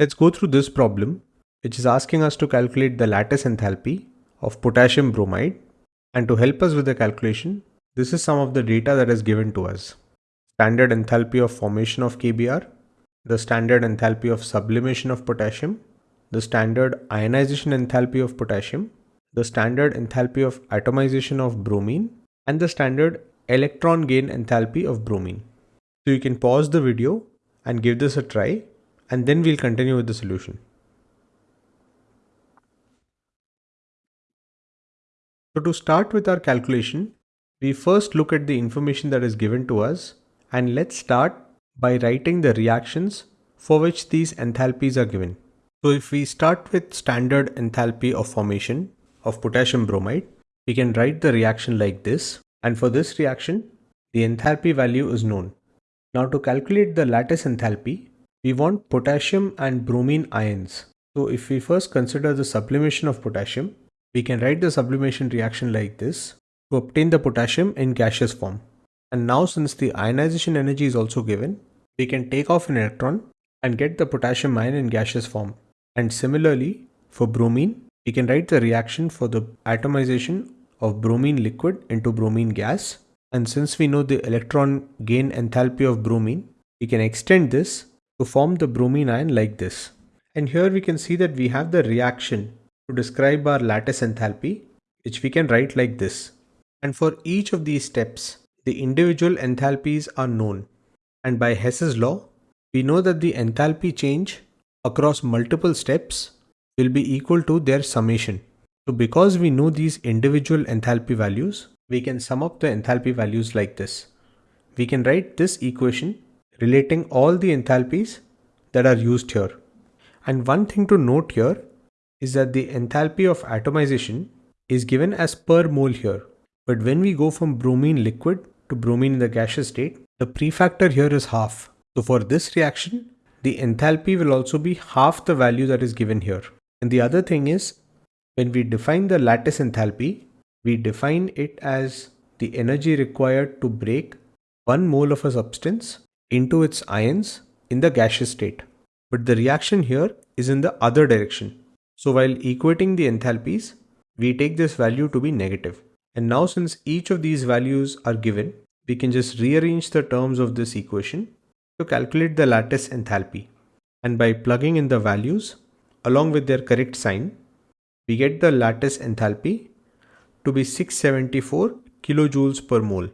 Let's go through this problem, which is asking us to calculate the lattice enthalpy of potassium bromide. And to help us with the calculation, this is some of the data that is given to us. Standard enthalpy of formation of KBr, the standard enthalpy of sublimation of potassium, the standard ionization enthalpy of potassium, the standard enthalpy of atomization of bromine, and the standard electron gain enthalpy of bromine. So you can pause the video and give this a try and then we'll continue with the solution. So to start with our calculation, we first look at the information that is given to us and let's start by writing the reactions for which these enthalpies are given. So if we start with standard enthalpy of formation of potassium bromide, we can write the reaction like this. And for this reaction, the enthalpy value is known. Now to calculate the lattice enthalpy, we want potassium and bromine ions. So if we first consider the sublimation of potassium, we can write the sublimation reaction like this to obtain the potassium in gaseous form. And now since the ionization energy is also given, we can take off an electron and get the potassium ion in gaseous form. And similarly, for bromine, we can write the reaction for the atomization of bromine liquid into bromine gas. And since we know the electron gain enthalpy of bromine, we can extend this to form the bromine ion like this. And here we can see that we have the reaction to describe our lattice enthalpy, which we can write like this. And for each of these steps, the individual enthalpies are known. And by Hess's law, we know that the enthalpy change across multiple steps will be equal to their summation. So because we know these individual enthalpy values, we can sum up the enthalpy values like this. We can write this equation relating all the enthalpies that are used here. And one thing to note here is that the enthalpy of atomization is given as per mole here. But when we go from bromine liquid to bromine in the gaseous state, the prefactor here is half. So for this reaction, the enthalpy will also be half the value that is given here. And the other thing is, when we define the lattice enthalpy, we define it as the energy required to break one mole of a substance into its ions in the gaseous state. But the reaction here is in the other direction. So while equating the enthalpies, we take this value to be negative. And now since each of these values are given, we can just rearrange the terms of this equation to calculate the lattice enthalpy. And by plugging in the values along with their correct sign, we get the lattice enthalpy to be 674 kilojoules per mole.